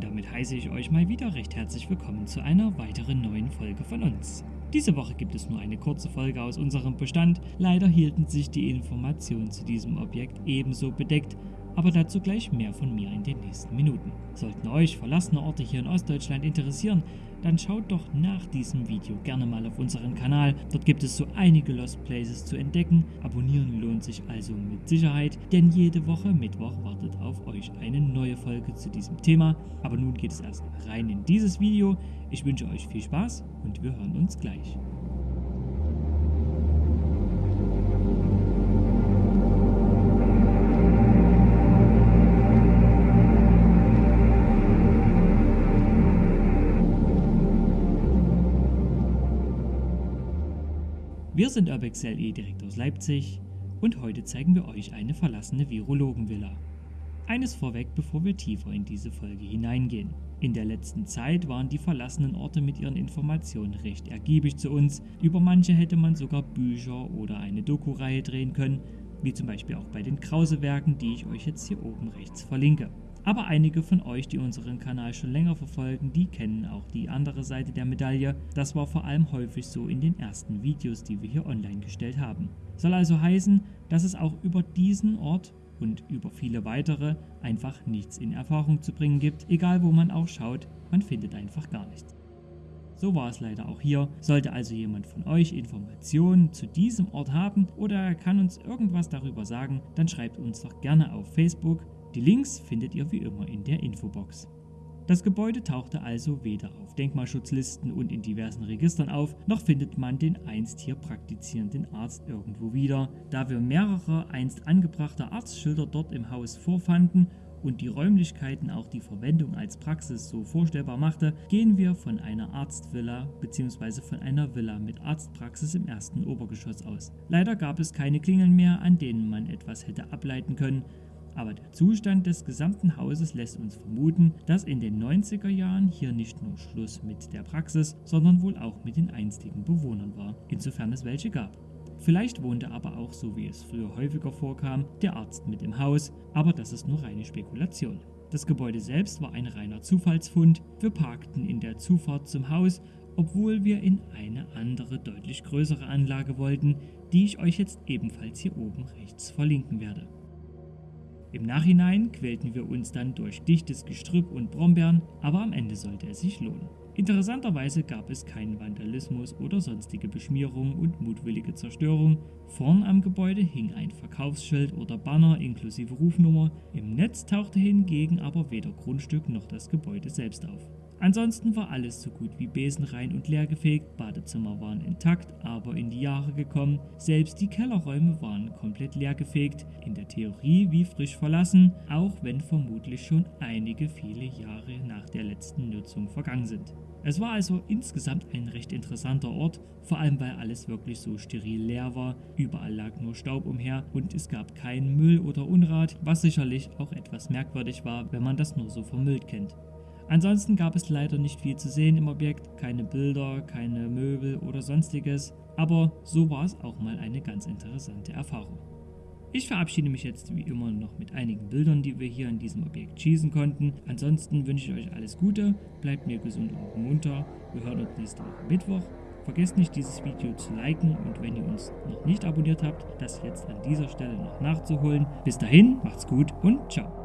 damit heiße ich euch mal wieder recht herzlich willkommen zu einer weiteren neuen Folge von uns. Diese Woche gibt es nur eine kurze Folge aus unserem Bestand. Leider hielten sich die Informationen zu diesem Objekt ebenso bedeckt, aber dazu gleich mehr von mir in den nächsten Minuten. Sollten euch verlassene Orte hier in Ostdeutschland interessieren, dann schaut doch nach diesem Video gerne mal auf unseren Kanal. Dort gibt es so einige Lost Places zu entdecken. Abonnieren lohnt sich also mit Sicherheit, denn jede Woche Mittwoch wartet auf euch eine neue Folge zu diesem Thema. Aber nun geht es erst rein in dieses Video. Ich wünsche euch viel Spaß und wir hören uns gleich. Wir sind Urbex LE direkt aus Leipzig und heute zeigen wir euch eine verlassene Virologenvilla. Eines vorweg, bevor wir tiefer in diese Folge hineingehen. In der letzten Zeit waren die verlassenen Orte mit ihren Informationen recht ergiebig zu uns. Über manche hätte man sogar Bücher oder eine Doku-Reihe drehen können, wie zum Beispiel auch bei den Krause-Werken, die ich euch jetzt hier oben rechts verlinke. Aber einige von euch, die unseren Kanal schon länger verfolgen, die kennen auch die andere Seite der Medaille. Das war vor allem häufig so in den ersten Videos, die wir hier online gestellt haben. Soll also heißen, dass es auch über diesen Ort und über viele weitere einfach nichts in Erfahrung zu bringen gibt, egal wo man auch schaut, man findet einfach gar nichts. So war es leider auch hier. Sollte also jemand von euch Informationen zu diesem Ort haben oder er kann uns irgendwas darüber sagen, dann schreibt uns doch gerne auf Facebook die Links findet ihr wie immer in der Infobox. Das Gebäude tauchte also weder auf Denkmalschutzlisten und in diversen Registern auf, noch findet man den einst hier praktizierenden Arzt irgendwo wieder. Da wir mehrere einst angebrachte Arztschilder dort im Haus vorfanden und die Räumlichkeiten auch die Verwendung als Praxis so vorstellbar machte, gehen wir von einer Arztvilla bzw. von einer Villa mit Arztpraxis im ersten Obergeschoss aus. Leider gab es keine Klingeln mehr, an denen man etwas hätte ableiten können, aber der Zustand des gesamten Hauses lässt uns vermuten, dass in den 90er Jahren hier nicht nur Schluss mit der Praxis, sondern wohl auch mit den einstigen Bewohnern war, insofern es welche gab. Vielleicht wohnte aber auch, so wie es früher häufiger vorkam, der Arzt mit im Haus, aber das ist nur reine Spekulation. Das Gebäude selbst war ein reiner Zufallsfund. Wir parkten in der Zufahrt zum Haus, obwohl wir in eine andere, deutlich größere Anlage wollten, die ich euch jetzt ebenfalls hier oben rechts verlinken werde. Im Nachhinein quälten wir uns dann durch dichtes Gestrüpp und Brombeeren, aber am Ende sollte es sich lohnen. Interessanterweise gab es keinen Vandalismus oder sonstige Beschmierung und mutwillige Zerstörung. Vorn am Gebäude hing ein Verkaufsschild oder Banner inklusive Rufnummer, im Netz tauchte hingegen aber weder Grundstück noch das Gebäude selbst auf. Ansonsten war alles so gut wie besenrein und leergefegt, Badezimmer waren intakt, aber in die Jahre gekommen, selbst die Kellerräume waren komplett leergefegt, in der Theorie wie frisch verlassen, auch wenn vermutlich schon einige viele Jahre nach der letzten Nutzung vergangen sind. Es war also insgesamt ein recht interessanter Ort, vor allem weil alles wirklich so steril leer war, überall lag nur Staub umher und es gab keinen Müll oder Unrat, was sicherlich auch etwas merkwürdig war, wenn man das nur so vermüllt kennt. Ansonsten gab es leider nicht viel zu sehen im Objekt, keine Bilder, keine Möbel oder sonstiges, aber so war es auch mal eine ganz interessante Erfahrung. Ich verabschiede mich jetzt wie immer noch mit einigen Bildern, die wir hier an diesem Objekt schießen konnten. Ansonsten wünsche ich euch alles Gute, bleibt mir gesund und munter. Wir hören uns nächste Woche Mittwoch. Vergesst nicht dieses Video zu liken und wenn ihr uns noch nicht abonniert habt, das jetzt an dieser Stelle noch nachzuholen. Bis dahin, macht's gut und ciao.